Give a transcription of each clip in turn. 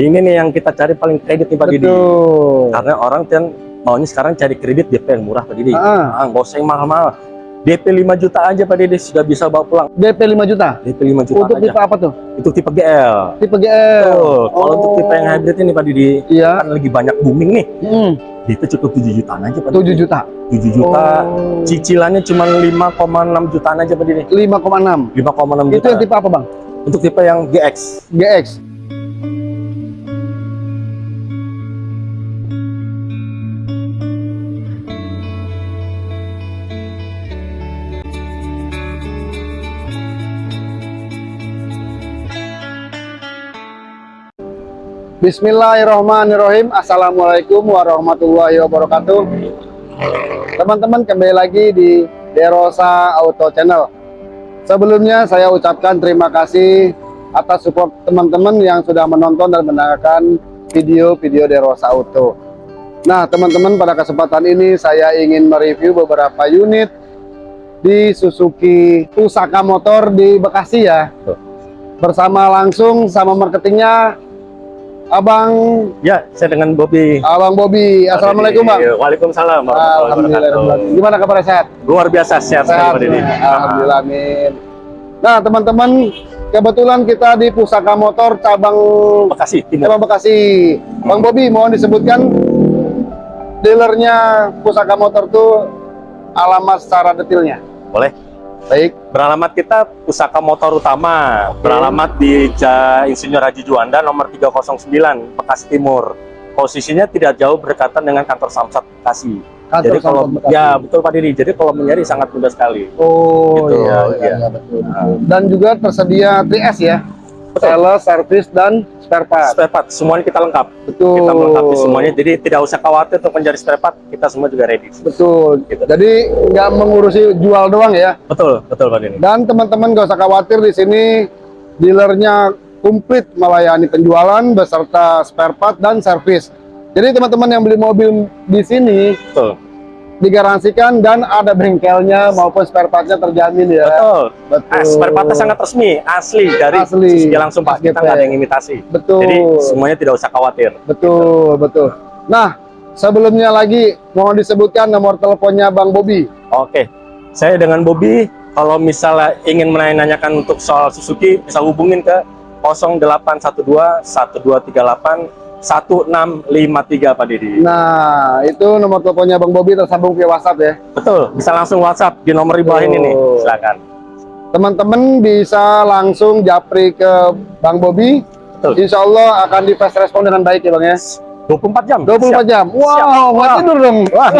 Ini nih yang kita cari paling kredit nih Pak Didi. Betul. Karena orang kan maunya sekarang cari kredit DP yang murah Pak Didi. Ah. Ah, nggak usah yang mahal-mahal. DP 5 juta aja Pak Didi sudah bisa bawa pulang. DP 5 juta. DP 5 juta Untuk aja. tipe apa tuh? Itu tipe GL. Tipe GL. Tuh, kalau untuk Oh. tipe yang hybrid ini Pak Didi, Iya. kan lagi banyak booming nih. Hmm, Itu cukup 7 jutaan aja Pak 7 Didi. juta. 7 juta. Oh. Cicilannya cuma 5,6 jutaan aja Pak Didi. 5,6. 5,6 Itu juta. yang tipe apa, Bang? Untuk tipe yang GX. GX. Bismillahirrahmanirrahim. Assalamualaikum warahmatullahi wabarakatuh. Teman-teman kembali lagi di Derosa Auto Channel. Sebelumnya saya ucapkan terima kasih atas support teman-teman yang sudah menonton dan mendengarkan video-video Derosa Auto. Nah teman-teman pada kesempatan ini saya ingin mereview beberapa unit di Suzuki Pusaka Motor di Bekasi ya. Bersama langsung sama marketingnya Abang Ya, saya dengan Bobby. Abang Bobby. Assalamualaikum Bang. Waalaikumsalam. warahmatullahi Alhamdulillah. Gimana kabar sehat? Luar biasa sehat sekali. Pak Didi. Alhamdulillah amin. Nah teman-teman kebetulan kita di Pusaka Motor cabang Bekasi cabang Bekasi. Bang Bobby mohon disebutkan dealernya Pusaka Motor tuh alamat secara detailnya. Boleh. Baik. Beralamat kita Pusaka Motor Utama, beralamat di Insinyur Haji Juanda nomor 309 Bekasi Timur. Posisinya tidak jauh berdekatan dengan kantor Samsat Bekasi. Kantor Jadi kalau Bekasi. ya betul Pak Didi. Jadi kalau mencari sangat mudah sekali. Oh Gitu, iya, iya. iya, iya, betul. Nah. Dan juga tersedia 3S ya. Sales, service dan spare part. Spare part semuanya kita lengkap. Betul. Kita melengkapi semuanya. Jadi tidak usah khawatir untuk mencari spare part. Kita semua juga ready. Betul. Gitu. Jadi nggak mengurusi jual doang ya. Betul, betul Pak Didi. Dan teman-teman gak usah khawatir di sini dealernya komplit melayani penjualan beserta spare part dan servis. Jadi teman-teman yang beli mobil di sini Betul. Digaransikan dan ada bengkelnya maupun spare partnya terjamin ya. Betul. Betul. Ah, spare partnya sangat resmi, asli dari Asli. Suzuki langsung Pak. Kita nggak ada yang imitasi. Betul. Jadi semuanya tidak usah khawatir. Betul, betul. Nah, sebelumnya lagi mohon disebutkan nomor teleponnya Bang Bobi. Oke, saya dengan Bobby. Kalau misalnya ingin menanyakan untuk soal Suzuki, bisa hubungin ke 0812 1238 1653 Pak Didi. Nah, itu nomor teleponnya Bang Bobi tersambung via WhatsApp ya. Betul, bisa langsung WhatsApp di nomor di bawah ini nih. Betul. Silakan. Teman-teman bisa langsung japri ke Bang Bobi. Betul. Insya Allah akan di fast respon dengan baik ya Bang ya. 24 jam. 24 Siap. jam. Wow, Siap. nggak tidur dong. Wah,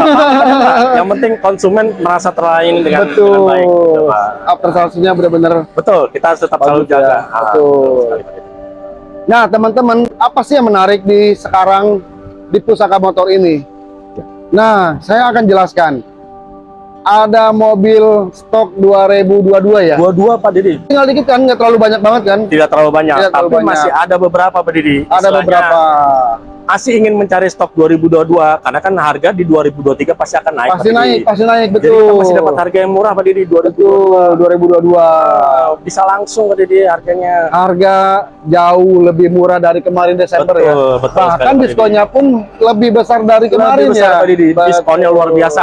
yang penting konsumen merasa terlayani dengan, Betul. dengan baik. Pak. After sales-nya benar-benar. Betul, kita tetap selalu Bagus ya. jaga. Ah, Betul. Didi. Nah, teman-teman, apa sih yang menarik di sekarang di pusaka motor ini? Nah, saya akan jelaskan. Ada mobil stok 2022 ya. Dua-dua Pak Didi. Tinggal dikit kan, nggak terlalu banyak banget kan? Tidak terlalu banyak, Tidak terlalu tapi banyak. masih ada beberapa Pak Didi. Ada Istilahnya, beberapa. Masih ingin mencari stok 2022 karena kan harga di 2023 pasti akan naik. Pasti naik, pasti naik, Jadi betul. kita masih dapat harga yang murah Pak Didi 2022. Betul, 2022. Bisa langsung Pak Didi harganya. harga jauh lebih murah dari kemarin Desember betul, ya. betul Bahkan sekali, diskonnya pun lebih besar dari Lebih kemarin besar, ya. Pak Didi. Diskonnya luar biasa.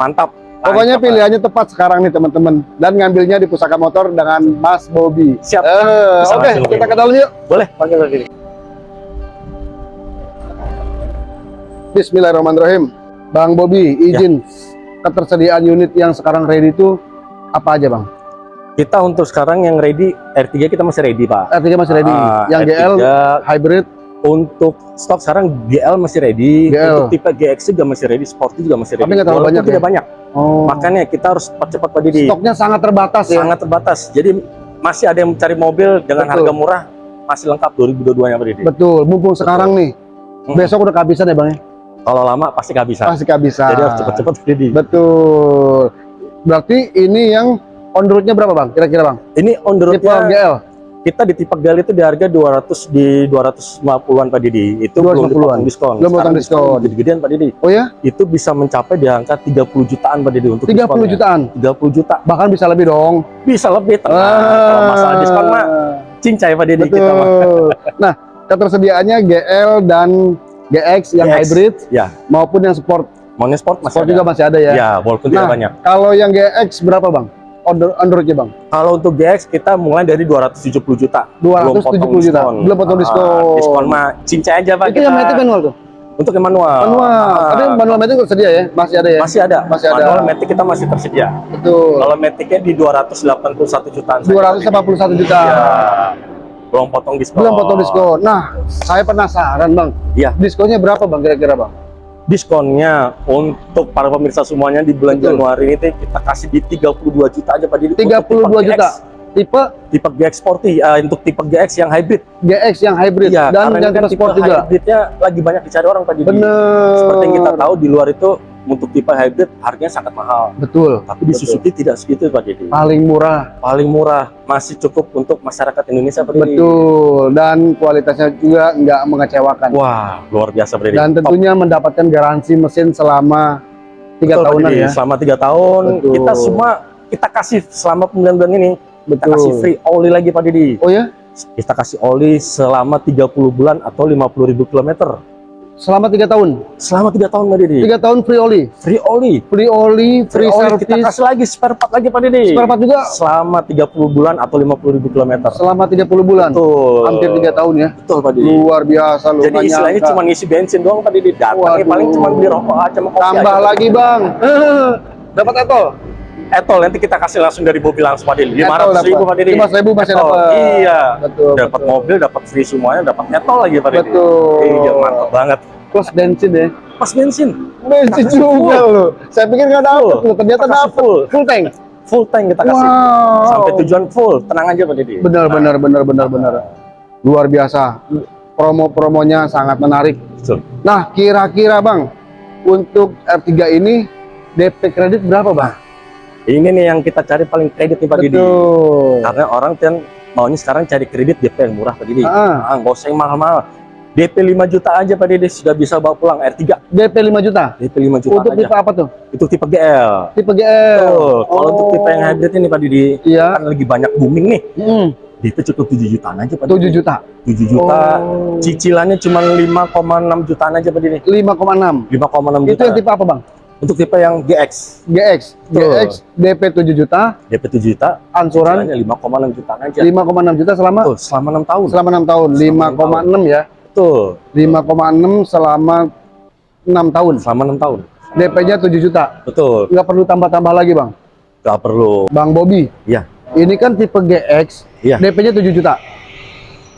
Mantap. Pokoknya pilihannya tepat sekarang nih teman-teman dan ngambilnya di pusaka motor dengan Mas Bobby. Siap. Bisa Oke, langsung kita ke dalam yuk. Boleh panggil Pak Bismillahirrahmanirrahim. Bang Bobby, izin ketersediaan unit yang sekarang ready itu apa aja bang? Kita untuk sekarang yang ready R3 kita masih ready Pak. R3 masih ready. Ah, yang R3 GL hybrid untuk stok sekarang GL masih ready, GL. untuk tipe GX juga masih ready, Sporty juga masih ready. Tapi nggak terlalu banyak tidak ya? banyak. Oh. Makanya kita harus cepat-cepat Pak Didi. Stoknya sangat terbatas ya. Sangat terbatas. Jadi masih ada yang mencari mobil dengan Betul. harga murah masih lengkap 2022 nya Pak Didi. Betul. Mumpung sekarang nih. Hmm. Besok udah kehabisan ya bang ya? Kalau lama pasti kehabisan. Pasti kehabisan. Jadi harus cepat-cepat Pak Didi. Betul. Berarti ini yang on the road-nya berapa bang? Kira-kira bang? Ini on the Tipe road-nya GL. kita di tipe GL itu di harga 200 di 250-an Pak Didi. Itu belum 250-an. dipotong diskon. Belum potong Sekarang diskon. Gede-gedean Pak Didi. Oh ya? Itu bisa mencapai di angka 30 jutaan Pak Didi untuk 30 diskonnya. jutaan. 30 juta. Bahkan bisa lebih dong. Bisa lebih tenang. Kalau masalah diskon mah cincai Pak Didi kita mah. Betul. Nah, ketersediaannya GL dan GX yang GX. hybrid Ya, maupun yang sport. Mono Sport masih Sport ada. juga masih ada ya. Ya, walaupun Nah, tidak banyak. kalau yang GX berapa bang? Under Androidnya bang? Kalau untuk GX kita mulai dari 270 juta. 270 juta. Belum potong diskon. Ah, diskon mah cincai aja Pak. Itu yang matic manual tuh? Untuk yang manual. Manual. Ah, Tapi manual matic tersedia ya? Masih ada ya? masih ada. Masih ada. Manual Matic kita masih tersedia. Betul. Kalau Maticnya di 281 jutaan. saja. 281 juta. Ya. Belum potong diskon. Belum potong diskon. Nah, saya penasaran bang. Iya. Diskonnya berapa bang kira-kira bang? Diskonnya untuk para pemirsa semuanya di bulan Betul. Januari ini kita kasih di 32 juta aja Pak. Untuk 32 tipe juta. GX. Tipe Tipe GX Sporty eh, untuk tipe GX yang hybrid. GX yang hybrid Iya, dan yang kan tipe sport juga. hybridnya lagi banyak dicari orang Pak Didi. Bener. Seperti yang kita tahu di luar itu untuk tipe hybrid harganya sangat mahal. Betul. Tapi di Betul. Suzuki tidak segitu Pak Didi. Paling murah. Paling murah, masih cukup untuk masyarakat Indonesia Pak Didi. Betul. Dan kualitasnya juga nggak mengecewakan. Wah, luar biasa Pak Didi. Dan Top. tentunya mendapatkan garansi mesin selama tiga Betul, tahunan ya. Selama tiga tahun Betul. kita semua kita kasih selama pemilihan bulan ini kita Betul. kasih free oli lagi Pak Didi. Oh ya? Kita kasih oli selama 30 bulan atau 50 ribu kilometer. Selama tiga tahun. Selama tiga tahun Pak Didi. Tiga tahun free oli. Free oli. Free oli, free, Free oli kita service. kasih lagi spare part lagi Pak Didi. Spare part juga Selama 30 bulan atau 50 ribu kilometer. selama 30 bulan. Betul. Hampir tiga tahun ya. Betul Pak Didi. Luar biasa lu. Jadi istilahnya cuma ngisi bensin doang Pak Didi. Datangnya paling cuma beli rokok aja sama kopi tambah aja. lagi bang. Dapat etol. Etol nanti kita kasih langsung dari mobil langsung Pak. Etol 500 ribu. Pak Didi. 500 ribu masih Etol. dapat. Iya. Betul. Dapat mobil, dapat free semuanya, dapat etol lagi Pak Didi. Betul. Iya, mantap banget. Plus bensin ya. Pas bensin, Bensin kasih juga full. loh. Saya pikir nggak dapet loh. Ternyata dapet. full. Full tank. full tank kita kasih. Wow. Sampai tujuan full, tenang aja Pak Didi. Benar, Nah, benar, benar, benar, benar. Luar biasa. Promo-promonya sangat menarik. betul. Nah, kira-kira bang, untuk R3 ini DP kredit berapa bang? Ini nih yang kita cari paling kredit nih Pak Didi. Karena orang kan maunya sekarang cari kredit DP yang murah Pak Didi. Ah, nggak usah yang mahal-mahal. DP 5 juta aja Pak Didi sudah bisa bawa pulang R3. DP 5 juta. DP 5 juta Untuk aja. tipe apa tuh? Itu tipe GL. Tipe GL. Betul. Kalau untuk Oh. tipe yang hybrid ini Pak Didi, Iya. kan lagi banyak booming nih. Hmm, DP cukup 7 jutaan aja Pak 7 Didi. juta. 7 juta. Oh. Cicilannya cuma 5,6 jutaan aja Pak Didi. 5,6. 5,6 Itu juta. yang tipe apa bang? Untuk tipe yang GX, GX. Betul. GX DP 7 juta, DP 7 juta, angsuran cicilannya 5,6 jutaan aja. 5,6 juta selama Betul, selama 6 tahun. selama 6 tahun. Selama 5,6 ya. Betul, 5,6 selama 6 tahun. selama 6 tahun. DP-nya 7 juta. Betul, Nggak perlu tambah-tambah lagi, Bang. nggak perlu. Bang Bobby. Iya. Ini kan tipe GX, Iya. DP-nya 7 juta.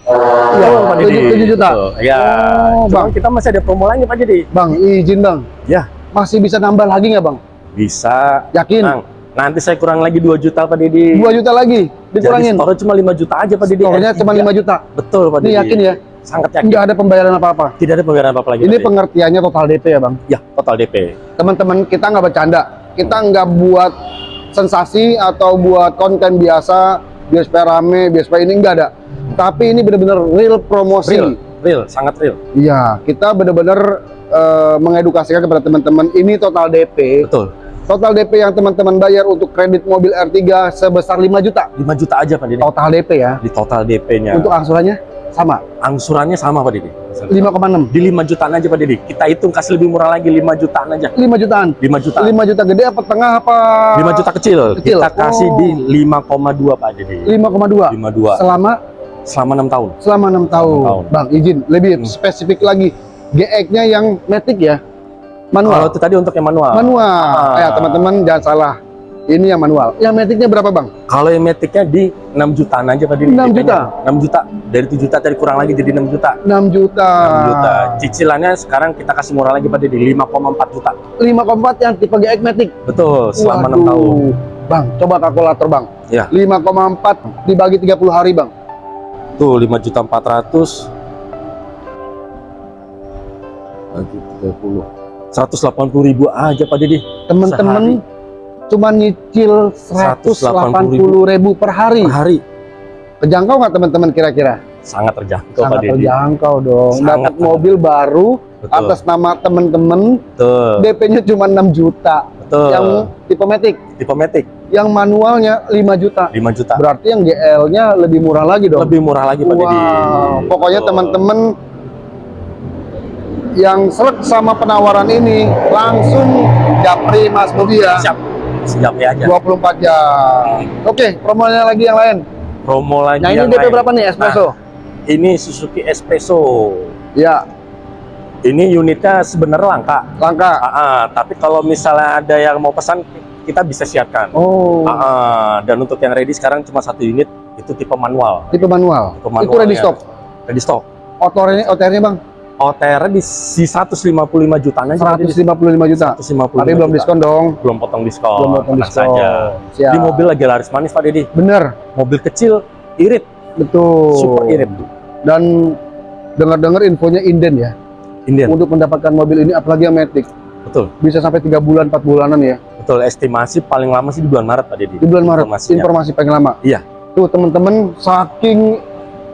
Iya, Betul, Pak Didi. 7, juta. Betul. Ya, Oh, Cuma Bang. kita masih ada promo lainnya Pak Didi. Bang, izin, Bang. Ya. Masih bisa nambah lagi nggak, Bang? Bisa. Yakin? Nah, nanti saya kurang lagi 2 juta Pak Didi. 2 juta lagi dikurangin. Jadi cuma 5 juta aja Pak Didi. Store-nya R3. cuma 5 juta. Betul Pak Ini Didi. yakin ya? Sangat yakin. Nggak ada pembayaran apa-apa. Tidak ada pembayaran apa-apa lagi. Ini Pak pengertiannya total DP ya, Bang. Ya, total DP. Teman-teman, kita nggak bercanda. Kita nggak buat sensasi atau buat konten biasa, biasa rame, biasa ini nggak ada. Tapi ini benar-benar real promosi. Real, real, sangat real. Iya, kita benar-benar eh, mengedukasikan kepada teman-teman. Ini total DP. Betul. Total DP yang teman-teman bayar untuk kredit mobil R3 sebesar 5 juta. 5 juta aja Pak Didi. Total DP ya. Di total DP-nya. Untuk angsurannya sama, angsurannya sama Pak Didi. 5,6. Di 5 jutaan aja Pak Didi. Kita hitung kasih lebih murah lagi 5 jutaan aja. 5 jutaan. 5 juta. 5 juta gede apa tengah apa? 5 juta kecil. Kecil. Kita kasih Oh. di 5,2 Pak Didi. 5,2. 52 Selama selama 6 tahun. selama 6 tahun. tahun. Bang, izin lebih Hmm. spesifik lagi. GX-nya yang matic ya. Kalau Manual. itu tadi untuk yang manual. Manual. Ah. Ya, teman-teman jangan salah. Ini yang manual. Yang maticnya berapa, Bang? Kalau yang metiknya di 6 jutaan aja Didi. 6 DP-nya. juta? 6 juta. Dari 7 juta tadi kurang lagi jadi 6 juta. 6 juta. 6 juta. Cicilannya sekarang kita kasih murah lagi Pak Didi 5,4 juta. 5,4 yang tipe GX matic. Betul, selama 6 Waduh. tahun. Bang, coba kalkulator, Bang. Ya. 5,4 dibagi 30 hari, Bang. Tuh 5 juta 400 bagi 30 180 ribu aja Pak Didi Teman-teman cuma nyicil 180 ribu per hari. per hari Kejangkau nggak teman-teman kira-kira? sangat terjangkau Pak Sangat Didi terjangkau dong. Sangat, Dapat mobil baru Betul. atas nama temen-temen Betul. DP-nya cuma 6 juta Betul. yang tipe Matic tipe Matic yang manualnya 5 juta 5 juta. berarti yang GL-nya lebih murah lagi dong Lebih murah lagi Pak Didi. Wow, pokoknya teman-teman yang seret sama penawaran ini langsung japri Mas Bobi ya. siap. Siap ya aja. 24 jam. Oke, promonya lagi yang lain. Promo lagi Nah, ini yang DP lain. berapa nih espresso? Nah, ini Suzuki Espresso. ya, Ini unitnya sebenarnya langka. langka. Ah, ah, tapi kalau misalnya ada yang mau pesan, kita bisa siapkan. Oh, Ah, ah, dan untuk yang ready sekarang cuma satu unit, itu tipe manual. tipe manual. Tipe manual Itu ready ya. stock. Ready stock. OTR-nya OTR-nya Bang, OTR di si 155 jutaan aja. Pak Didi. 155 juta. 155 Tapi belum juta. diskon dong. Belum potong diskon. Belum potong tenang diskon. saja. Siap. Di mobil lagi laris manis Pak Deddy. Bener, Mobil kecil, irit, betul. super irit. Dan dengar-dengar infonya inden ya. Indian. Untuk mendapatkan mobil ini apalagi yang Matic Betul. bisa sampai tiga bulan, 4 bulanan ya. Betul, estimasi paling lama sih di bulan Maret Pak Deddy. di bulan Maret informasi paling lama Iya. tuh teman-teman saking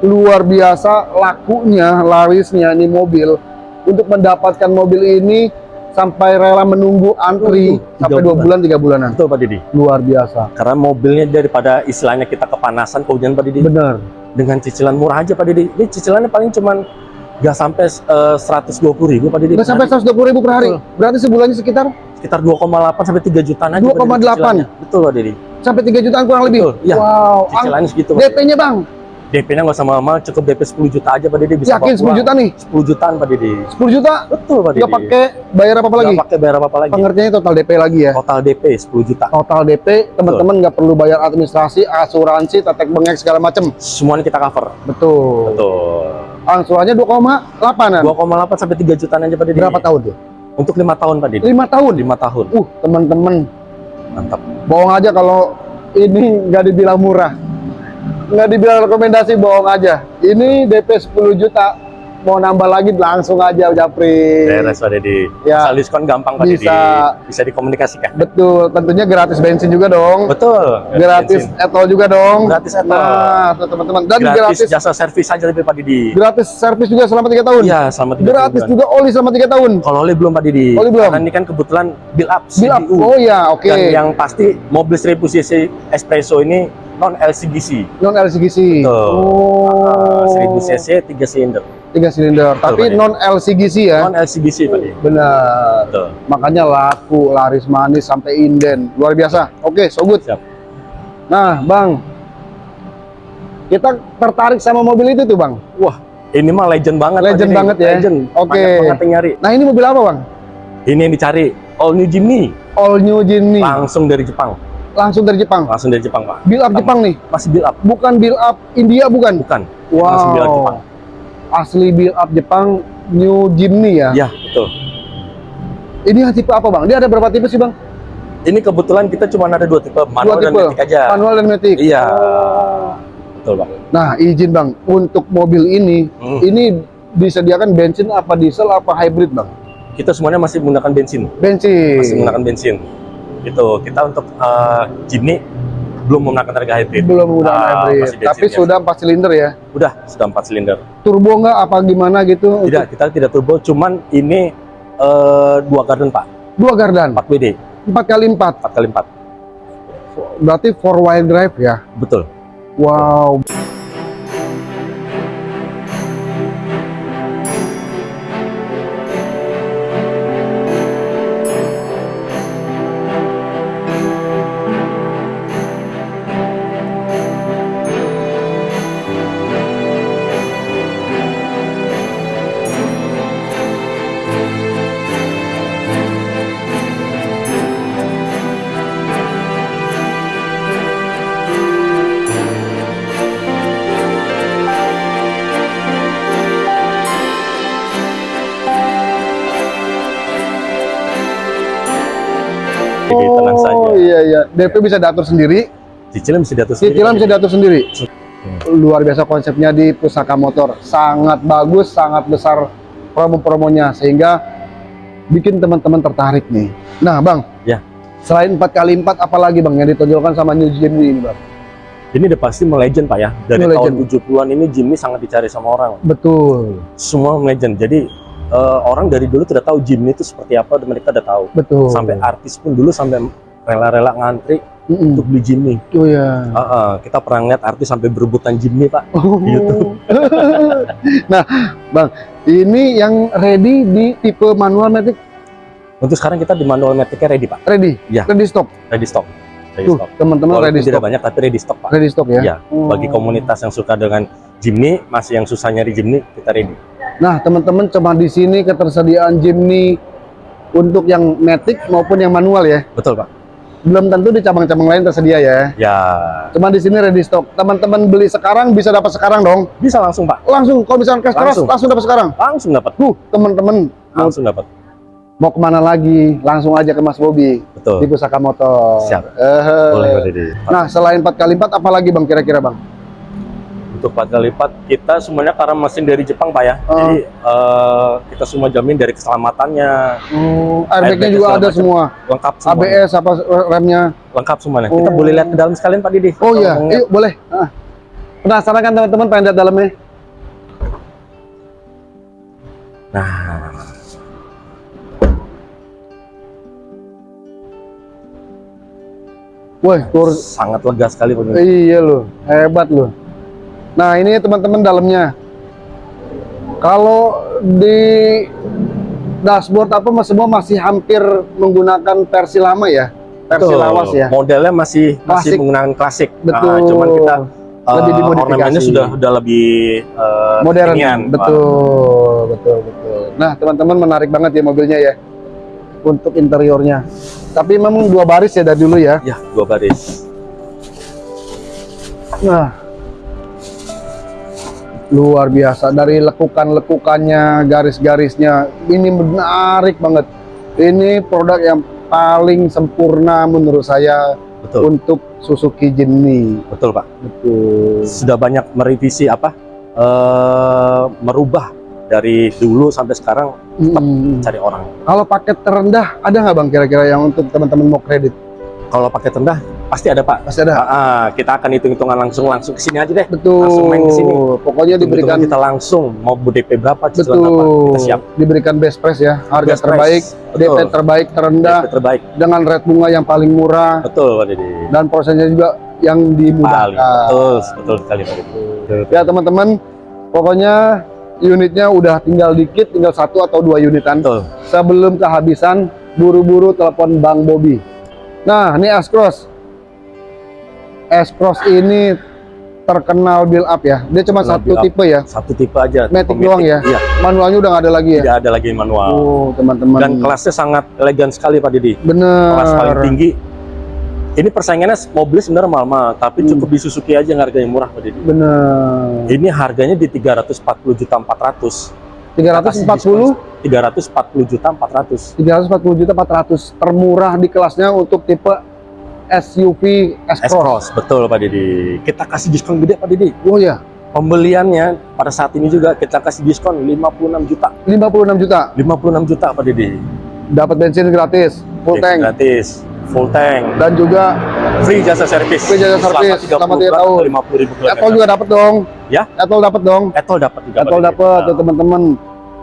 luar biasa lakunya larisnya ini mobil untuk mendapatkan mobil ini sampai rela menunggu antri Betul, sampai dua bulan. tiga bulanan Betul Pak Deddy. luar biasa Karena mobilnya daripada istilahnya kita kepanasan kehujanan Pak Deddy. bener Dengan cicilan murah aja Pak Deddy. Ini cicilannya paling cuman nggak sampai eh, 120 ribu Pak Deddy. udah sampai 120 ribu per hari Betul. berarti sebulannya sekitar sekitar 2,8 sampai 3 jutaan aja. Pak Deddy 2,8. cicilannya. Betul Pak Deddy. sampai 3 jutaan kurang lebih Betul, iya. wow Cicilannya segitu. DP-nya bang DP-nya nggak usah mahal, cukup DP 10 juta aja Pak Deddy bisa yakin bawa 10 pulang. juta nih 10 jutaan Pak Deddy. 10 juta Betul Pak Deddy. nggak pakai bayar apa, -apa lagi Nggak pakai bayar apa-apa lagi. pengertiannya total DP lagi ya Total DP 10 juta. total DP teman-teman nggak perlu bayar administrasi asuransi tetek bengek segala macem Semuanya kita cover. betul Betul. Angsurannya 2,8an 2,8 sampai 3 jutaan aja Pak berapa tahun tuh Untuk 5 tahun Pak Deddy. 5 tahun? 5 tahun. uh teman-teman. Mantap. bohong aja kalau ini nggak dibilang murah. Nggak dibilang rekomendasi bohong aja. Ini DP 10 juta mau nambah lagi langsung aja Japri Beres Pak Deddy. Ya. Asal diskon gampang Pak Bisa. Deddy. Bisa dikomunikasikan. betul tentunya gratis bensin juga dong Betul. gratis etol juga dong Gratis etol. nah teman-teman dan Gratis, gratis jasa servis aja lebih Pak Deddy. gratis servis juga selama tiga tahun Iya, selama 3 gratis juga oli selama tiga tahun Kalau oli belum Pak Didi. Oli belum? Karena ini kan kebetulan build up Bill up. CDU. oh ya oke Dan yang pasti mobil 1000 cc espresso ini non LCGC. non LCGC Betul. oh 1000 cc 3 silinder. Tiga silinder tapi Pak. non LCGC ya Non LCGC Pak benar Betul. makanya laku laris manis sampai inden luar biasa oke so good Siap. nah bang kita tertarik sama mobil itu tuh bang Wah, ini mah legend banget Legend banget ya? Legend. Oke. Banget yang nyari. nah ini mobil apa bang Ini yang dicari all new Jimny all new Jimny langsung dari Jepang. langsung dari Jepang Langsung dari Jepang, Pak. build up Pertama. Jepang nih Masih build up. bukan build up India bukan Bukan. Langsung build up Jepang. Asli build up Jepang new Jimny ya Ya, betul. ini tipe apa bang dia ada berapa tipe sih bang Ini kebetulan kita cuma ada dua tipe, manual dan tipe. matic aja. manual dan matic Iya. Oh. Betul, Pak. nah izin bang untuk mobil ini Hmm. ini disediakan bensin apa diesel apa hybrid bang Kita semuanya masih menggunakan bensin. bensin Masih menggunakan bensin. Gitu. Kita untuk eh, Jimny belum menggunakan harga hybrid. belum menggunakan Ah, hybrid tapi sudah 4 silinder ya Udah, sudah 4 silinder. turbo nggak apa gimana gitu Tidak, kita tidak turbo, cuman ini eh, dua garden, Pak. dua gardan 4 WD, 4 kali 4 4 kali 4. berarti four wheel drive ya Betul. wow Jadi DP bisa diatur sendiri, Cicilan bisa diatur sendiri. cicilan bisa diatur sendiri. Luar biasa konsepnya di Pusaka Motor, sangat bagus, sangat besar promo-promonya sehingga bikin teman-teman tertarik nih. Nah, Bang. Ya. Selain 4 kali 4 apalagi Bang yang ditonjolkan sama New Jimny ini, Bang? Ini udah pasti melegend, Pak ya. Dari Ini tahun legend. 70-an ini Jimny sangat dicari sama orang. Betul. Semua legend. Jadi eh, orang dari dulu tidak tahu Jimny itu seperti apa, mereka udah tahu. Betul. Sampai artis pun dulu sampai rela-rela ngantri Mm-mm. untuk beli Jimny. Oh ya. Ah, ah, kita pernah lihat artis sampai berebutan Jimny, Pak. Oh. YouTube. nah, Bang, ini yang ready di tipe manual matic Untuk sekarang kita di manual matic ready, Pak. ready. Ya. Ready stock. Ready stock. Ready Tuh, teman-teman ready tidak stock. banyak tapi ready stock, Pak. Ready stock ya. Iya, Oh. Bagi komunitas yang suka dengan Jimny, masih yang susah nyari Jimny, kita ready. Nah, teman-teman cuma di sini ketersediaan Jimny untuk yang matic maupun yang manual ya. Betul, Pak. Belum tentu di cabang-cabang lain tersedia ya. Ya, Cuma di sini ready stock. Teman-teman beli sekarang bisa dapat sekarang dong. bisa langsung, Pak. Langsung kalau misalkan cash keras Langsung. langsung dapat sekarang. Langsung dapat. Tuh, teman-teman Langsung dapat. mau ke mana lagi? Langsung aja ke Mas Bobi Betul. di Pusaka Motor. Siap. Eh, Boleh, Didi. Nah, selain 4x4 apa lagi Bang kira-kira Bang? Untuk empat kali lipat, kita semuanya karena mesin dari Jepang, Pak ya. Oh. Jadi eh, kita semua jamin dari keselamatannya, Oh, airbagnya Airbag juga ada macam. semua. lengkap semuanya. ABS apa remnya? Lengkap semuanya. Kita Oh. boleh lihat ke dalam sekalian, Pak Didi. Oh iya, yuk boleh. Ah. Penasaran kan teman-teman pengen lihat dalamnya? Nah, Woi, sangat lega sekali, Didi. iya loh, hebat loh. Nah, ini teman-teman dalamnya. Kalau di dashboard apa mas- semua masih hampir menggunakan versi lama ya? Versi Betul. lawas ya. Modelnya masih masih Klasik. menggunakan klasik. Betul. Ah, cuman kita eh, Lebih dimodifikasi. ornamennya sudah sudah lebih eh, Modern. Pak. Betul, betul, betul. Nah, teman-teman menarik banget ya mobilnya ya. Untuk interiornya. Tapi memang dua baris ya dari dulu ya. Ya, dua baris. Nah, luar biasa dari lekukan-lekukannya, garis-garisnya, ini menarik banget. Ini produk yang paling sempurna menurut saya Betul. untuk Suzuki Jimny. Betul, Pak. Betul. Sudah banyak merevisi apa? eh merubah dari dulu sampai sekarang Hmm. cari orang. Kalau paket terendah ada nggak bang kira-kira yang untuk teman-teman mau kredit? Kalau pakai rendah pasti ada, Pak. Pasti ada. Ah, kita akan hitung-hitungan langsung langsung ke sini aja deh. Betul. Langsung main ke sini. Pokoknya diberikan Hitung-hitungan kita langsung mau DP berapa, cicilan betul. berapa, kita siap. Diberikan best price ya, harga Best terbaik, price. DP Betul. terbaik, terendah, DP terbaik. dengan rate bunga yang paling murah Betul, Pak Didi. dan prosesnya juga yang Paling dimudahkan. betul, betul sekali Pak Didi. Betul. Ya teman-teman, pokoknya unitnya udah tinggal dikit, tinggal satu atau dua unitan. Betul. Sebelum kehabisan, buru-buru telepon Bang Bobby. Nah, ini S-Cross. S-Cross ini terkenal build up ya. Dia cuma Terkenal satu tipe ya. Satu tipe aja. Matic Matic. doang ya? Iya, Manualnya udah nggak ada lagi ya. tidak ada lagi manual. Oh, teman-teman. Dan kelasnya sangat elegan sekali Pak Didi. Bener. Kelas paling tinggi. Ini persaingannya mobil sebenarnya mahal-mahal, tapi Hmm. cukup di Suzuki aja yang harganya murah Pak Didi. Bener. Ini harganya di 340 juta 400. 340, 340 juta 400. 340 juta 400 termurah di kelasnya untuk tipe SUV S-Cross. Betul Pak Didi. Kita kasih diskon gede Pak Didi. Oh ya, Pembeliannya pada saat ini juga kita kasih diskon 56 juta. 56 juta. 56 juta Pak Didi. Dapat bensin gratis, full tank Gratis, full tank. dan juga Free jasa servis. Free jasa servis, selama tiga tahun. 50 ribu Etol juga dapat dong. Ya? Etol dapat dong. Etol dapat juga. Etol dapat tuh teman-teman.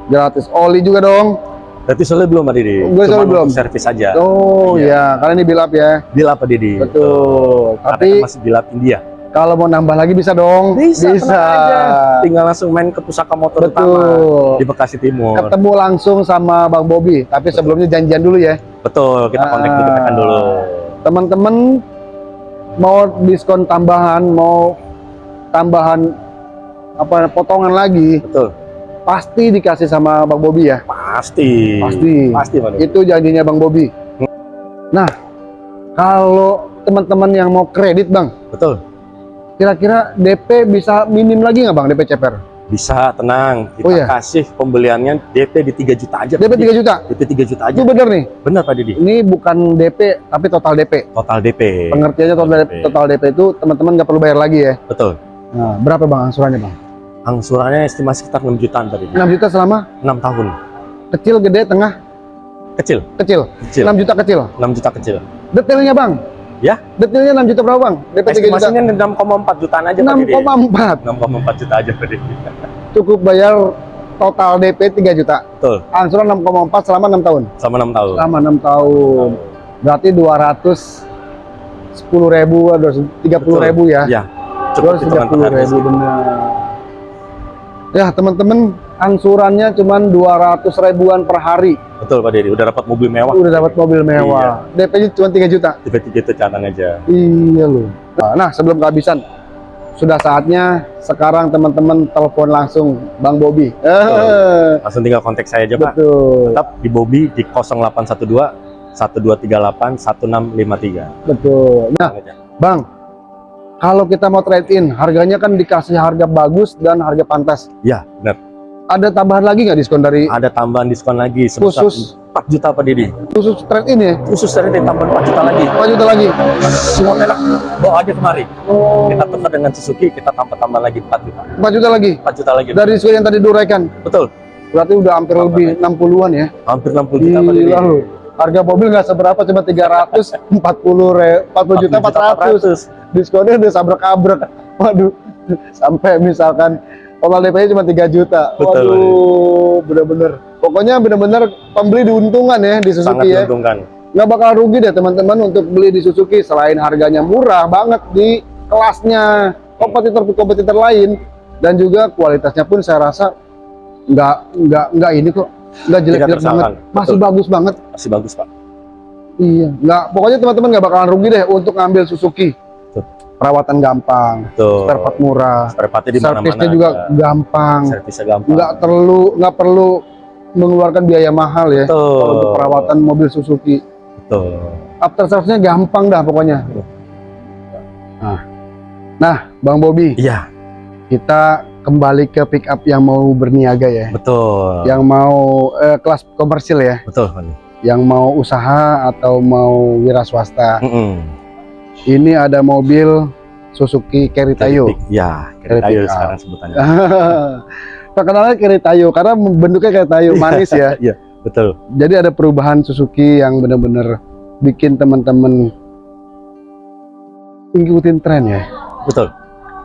Gratis. Oli juga dong. Berarti soalnya belum Pak Didi. Gue soalnya belum. servis aja. Oh Iya. ya, karena ini build up ya. Bila Pak Didi. Betul. Karena Tapi kan masih bila India. kalau mau nambah lagi bisa dong. Bisa, tenang aja. Tinggal langsung main ke pusaka motor utama Betul. di Bekasi Timur. Ketemu langsung sama Bang Bobby. Tapi sebelumnya janjian dulu ya. Betul, kita kontak Ah. dulu, tekan dulu. teman-teman mau diskon tambahan, mau tambahan apa potongan lagi, Betul. Pasti dikasih sama Bang Bobi ya. Pasti. Pasti. Pasti Pak Didi. Itu janjinya Bang Bobi. Nah, kalau teman-teman yang mau kredit Bang, Betul. kira-kira DP bisa minim lagi nggak Bang DP ceper? Bisa tenang. Kita Oh, iya? kasih pembeliannya DP di 3 juta aja. DP. 3 juta. DP 3 juta aja. Itu bener nih. Benar Pak Didi. Ini bukan DP tapi total DP. Total DP. Pengertiannya total DP, DP. total DP itu teman-teman nggak perlu bayar lagi ya. Betul. Nah, berapa Bang angsurannya Bang? Angsurannya estimasi sekitar 6 jutaan Didi. 6 juta selama 6 tahun. kecil, gede, tengah, Kecil. kecil. Kecil. 6 juta kecil. 6 juta kecil. Detailnya bang? Ya. Detailnya 6 juta berapa bang? DP 3 juta. Estimasinya 6,4 jutaan aja Pak Didi. 6,4 6,4 juta aja Pak cukup bayar total DP 3 juta. Betul. Angsuran 6,4 selama 6 tahun. Sama 6 tahun. Selama 6 tahun. Berarti 210 ribu, 30 ribu ya. Iya. Cukup hitungan per 230 hari ribu benar. Ya teman-teman, angsurannya cuma 200 ribuan per hari. Betul Pak Dedi, udah dapat mobil mewah. Udah dapat mobil mewah. DP-nya cuma 3 juta. Tiba-tiba itu catat aja. Iya loh. Nah, sebelum kehabisan, sudah saatnya sekarang teman-teman telepon langsung Bang Bobi. Eh, Langsung tinggal kontak saya aja Pak. betul, Tetap di Bobby di 0812 1238 1653. betul. Nah, Bang, kalau kita mau trade in, harganya kan dikasih harga bagus dan harga pantas. Ya, benar. Ada tambahan lagi nggak diskon dari Ada tambahan diskon lagi sebesar Khusus. 4 juta Pak Dedi. khusus trade in ya? Khusus dari tambahan 4 juta lagi. 4 juta lagi. Semua enak. Bawa aja kemari. Oh, Kita tukar dengan Suzuki, kita tambah tambah lagi 4 juta. 4 juta lagi. 4 juta lagi. Dari diskon yang tadi duraikan, Betul. berarti udah hampir Tambah lebih 60-an ya. Hampir 60 juta Pak Dedi. Gila lu. Harga mobil nggak seberapa, cuma 340 re, 40 juta 400. Diskonnya udah sabrek-abrek. Waduh. Sampai misalkan total DP-nya cuma 3 juta. Betul, Waduh, bener-bener. Pokoknya bener-bener pembeli diuntungkan ya di Sangat Suzuki ya. menguntungkan. Nggak bakal rugi deh teman-teman untuk beli di Suzuki selain harganya murah banget di kelasnya kompetitor-kompetitor lain dan juga kualitasnya pun saya rasa nggak nggak nggak ini kok nggak jelek-jelek banget masih Betul. bagus banget Masih bagus Pak. iya nggak pokoknya teman-teman nggak bakalan rugi deh untuk ngambil Suzuki Betul. perawatan gampang Tuh. spare part murah Spare partnya di mana-mana. servisnya juga ada. gampang Servisnya gampang. nggak perlu nggak perlu mengeluarkan biaya mahal ya Betul. kalau untuk perawatan mobil Suzuki Betul. after service-nya gampang dah pokoknya nah nah Bang Bobi Iya, kita kembali ke pick up yang mau berniaga ya betul. yang mau eh, kelas komersil ya Betul, yang mau usaha atau mau wira swasta Mm-mm. ini ada mobil Suzuki Keritayo Ya, Keritayo up. sekarang sebutannya. terkenalnya Keritayo karena bentuknya Keritayo manis ya Iya, betul. jadi ada perubahan Suzuki yang benar-benar bikin teman-teman ngikutin tren ya Betul.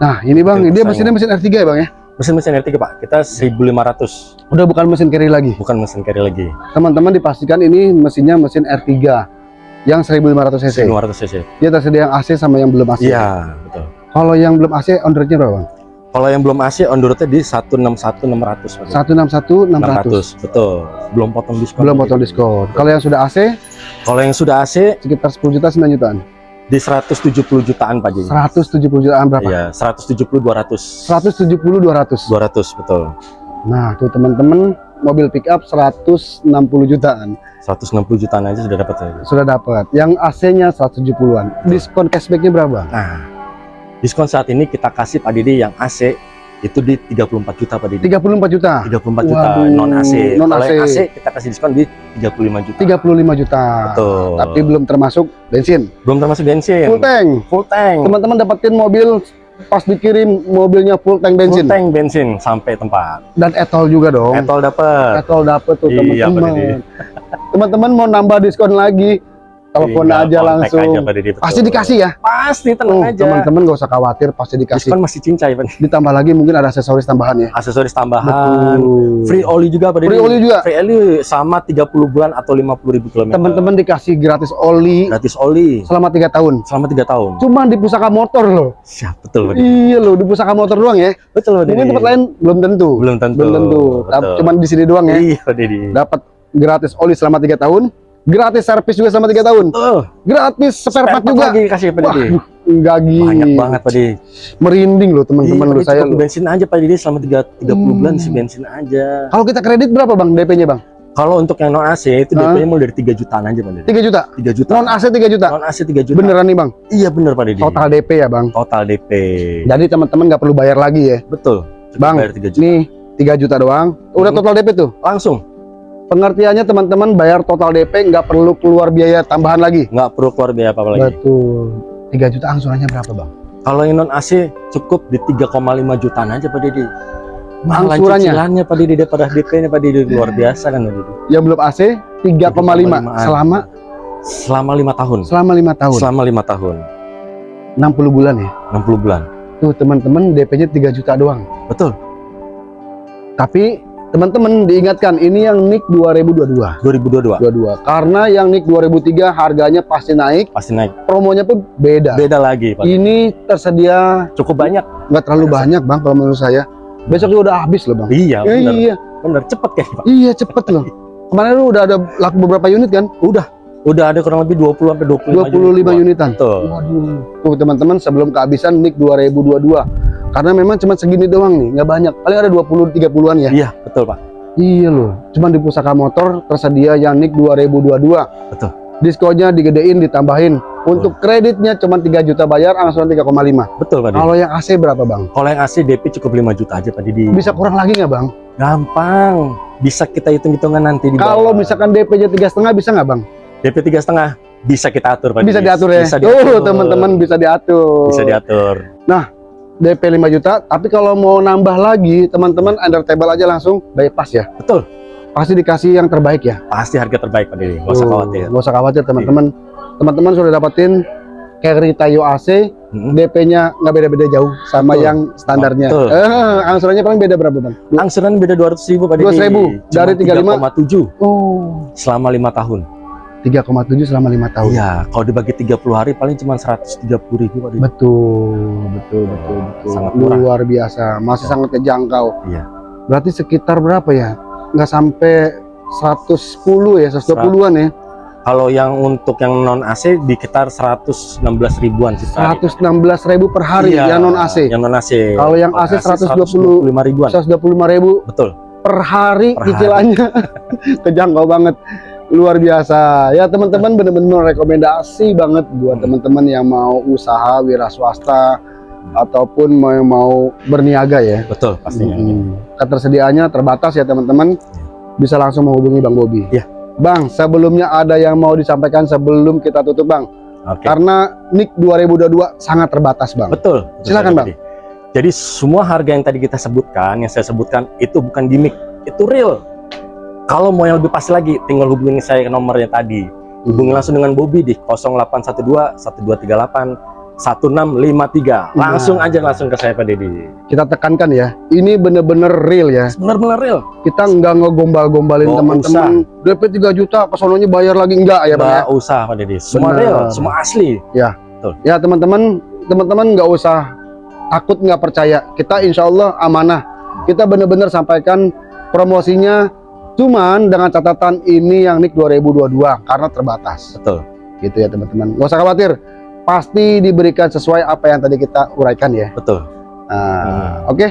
Nah ini bang Ikutin dia mesinnya mesin R3 ya bang ya Mesin-mesin R3, Pak. Kita 1500. udah bukan mesin carry lagi Bukan mesin carry lagi. teman-teman dipastikan ini mesinnya mesin R3 yang 1500 cc 1500 cc. dia tersedia yang AC sama yang belum AC Iya, betul. kalau yang belum AC on roadnya berapa bang? Kalau yang belum AC on road-nya di 161 600, Pak. 161 600 betul. Belum potong diskon. belum potong diskon kalau yang sudah AC Kalau yang sudah AC sekitar 10 juta 9 jutaan di 170 jutaan, Pak Jadi. 170 jutaan berapa? Iya, 170 200. 170 200 200 betul. nah tuh teman-teman mobil pick up 160 jutaan 160 jutaan aja sudah dapat saya. sudah dapat yang AC-nya 170-an diskon cashbacknya berapa? Nah, diskon saat ini kita kasih Pak Didi yang AC itu di 34 juta Pak Didi. 34 juta 34 juta Waduh, non AC. non Kalau AC. AC kita kasih diskon di 35 juta. 35 juta Betul. tapi belum termasuk bensin belum termasuk bensin. full tank Full tank. teman-teman dapetin mobil pas dikirim mobilnya full tank bensin Full tank bensin sampai tempat. dan etol juga dong Etol dapat. etol dapet tuh Iya, teman-teman teman-teman mau nambah diskon lagi telepon Tinggal aja langsung aja, betul. pasti dikasih ya Pasti tenang Oh, aja. teman-teman gak usah khawatir pasti dikasih Diskon masih cincai Pak. ditambah lagi mungkin ada aksesoris tambahan ya Aksesoris tambahan. Betul. Free oli juga Pak Didi. Free oli juga. Free oli sama 30 bulan atau 50 ribu kilometer. teman-teman dikasih gratis oli gratis oli selama tiga tahun selama tiga tahun. cuma di pusaka motor loh Siap, betul Pak Didi. iya loh di pusaka motor doang ya Betul Pak Didi. mungkin tempat lain belum tentu belum tentu. belum tentu Tapi Betul. cuman di sini doang ya Iya Pak Didi. dapat gratis oli selama tiga tahun gratis servis juga selama tiga tahun Oh, gratis spare part juga lagi kasih Pak Didi. Gini Banyak banget Pak Didi. merinding loh teman-teman Iya, Pak Didi, saya loh bensin aja Pak Didi selama 3, 30 Hmm. bulan si bensin aja. kalau kita kredit berapa bang DP-nya bang Kalau untuk yang non AC itu? DP-nya mulai dari 3 jutaan aja Pak Didi. 3 juta 3 juta. non AC 3 juta Non AC 3 juta. beneran nih bang Iya bener Pak Didi. total DP ya bang Total DP. jadi teman-teman nggak perlu bayar lagi ya Betul. Bang, bayar 3 juta. nih 3 juta doang udah Hmm. total DP tuh Langsung. Pengertiannya teman-teman bayar total DP nggak perlu keluar biaya tambahan lagi Nggak perlu keluar biaya apa-apa lagi. betul 3 juta angsurannya berapa bang Kalau yang non AC cukup di 3,5 jutaan aja Pak Didi. Angsurannya? cicilannya Pak Didi daripada DP-nya Pak Didi luar biasa kan Pak Didi. yang belum AC 3,5 3,5. selama Selama lima tahun. selama lima tahun Selama lima tahun. 60 bulan ya 60 bulan. tuh teman-teman DP-nya 3 juta doang Betul. tapi teman-teman diingatkan ini yang NIK 2022 2022 22 karena yang NIK 2003 harganya pasti naik. Pasti naik. promonya pun beda. Beda lagi, Pak. ini tersedia Cukup banyak. nggak terlalu Banyak, banyak bang kalau menurut saya. Besok juga udah habis loh bang. Iya, Eh, benar. iya. Benar, cepet kayak, Pak. iya cepet loh. Kemarin lu udah ada laku beberapa unit kan? Udah. Udah ada kurang lebih 20 sampai 25, 25 unitan. Betul. waduh. Tuh teman-teman sebelum kehabisan NIK 2022 karena memang cuma segini doang nih nggak banyak paling ada 20 30-an ya Iya, betul, Pak. Iya loh, cuman di pusaka motor tersedia yang NIK 2022. Betul. Diskonnya digedein, ditambahin. Untuk kreditnya cuma 3 juta bayar, angsuran 3,5. Betul, Pak. Kalau yang AC berapa bang? Kalau yang asli DP cukup 5 juta aja, Pak Didi. Bisa kurang lagi nggak bang? Gampang. Bisa kita hitung-hitungan nanti di Kalau misalkan DP-nya tiga setengah bisa nggak bang? DP tiga setengah bisa kita atur, Pak Bisa Didi. diatur ya? Bisa diatur. teman-teman bisa diatur. Bisa diatur. DP 5 juta, tapi kalau mau nambah lagi, teman-teman under table aja langsung bypass ya. Betul. Pasti dikasih yang terbaik ya. Pasti harga terbaik, Pak Didi. Nggak usah khawatir. Nggak usah khawatir teman-teman. Teman-teman sudah dapetin carry Tayo AC, Mm-mm. DP-nya nggak beda-beda jauh sama Betul. yang standarnya. Betul. Eh, angsurannya paling beda berapa bang? Angsuran beda 200 ribu, Pak Didi. 200.000, dari 35. 3,7 Oh, selama lima tahun. 3,7 selama lima tahun. Iya, kalau dibagi 30 hari paling cuma 130 ribu. Betul, betul, betul, betul. Sangat murah. Luar biasa, masih sangat terjangkau. Iya. Berarti sekitar berapa ya? Nggak sampai 110 ya, 120-an ya. Kalau yang untuk yang non AC di sekitar 116 ribuan sih. per hari. 116 ribu per hari Iya, yang non AC. Yang non AC. Kalau yang AC 120 125 ribuan. 125 ribu Betul. per hari Per hari. cicilannya kejangkau banget luar biasa ya teman-teman bener-bener rekomendasi banget buat Hmm. teman-teman yang mau usaha wira swasta ataupun mau mau berniaga ya Betul, pastinya. Hmm. ketersediaannya terbatas ya teman-teman bisa langsung menghubungi Bang Bobi Iya. Bang sebelumnya ada yang mau disampaikan sebelum kita tutup Bang Oke. karena NIK 2022 sangat terbatas Bang Betul. betul Silakan, Didi. Jadi semua harga yang tadi kita sebutkan, yang saya sebutkan itu bukan gimmick, itu real. Kalau mau yang lebih pasti lagi, tinggal hubungi saya ke nomornya tadi. Hubungi langsung dengan Bobby di 0812 1238 1653. Langsung aja langsung ke saya Pak Dedi. kita tekankan ya ini bener-bener real ya Benar-benar real. kita nggak ngegombal-gombalin teman-teman DP 3 juta kesononya bayar lagi enggak ya Bang ya usah Pak Dedi. Semua Benar. real, semua asli. ya teman-teman teman-teman nggak usah takut nggak percaya kita insya Allah amanah kita bener-bener sampaikan promosinya cuman dengan catatan ini yang NIK 2022 karena terbatas Betul. gitu ya teman-teman nggak usah khawatir pasti diberikan sesuai apa yang tadi kita uraikan ya Betul. Nah, oke.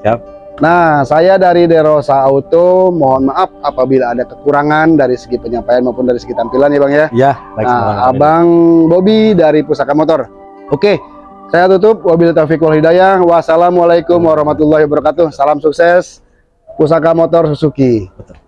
Siap. Nah, saya dari Derosa Auto, mohon maaf apabila ada kekurangan dari segi penyampaian maupun dari segi tampilan ya Bang ya. Ya, baik Nah. Abang Bobby dari Pusaka Motor. Oke, saya tutup. Wabil taufiq wal hidayah. Wassalamualaikum warahmatullahi wabarakatuh. Salam sukses. Pusaka Motor Suzuki. Betul.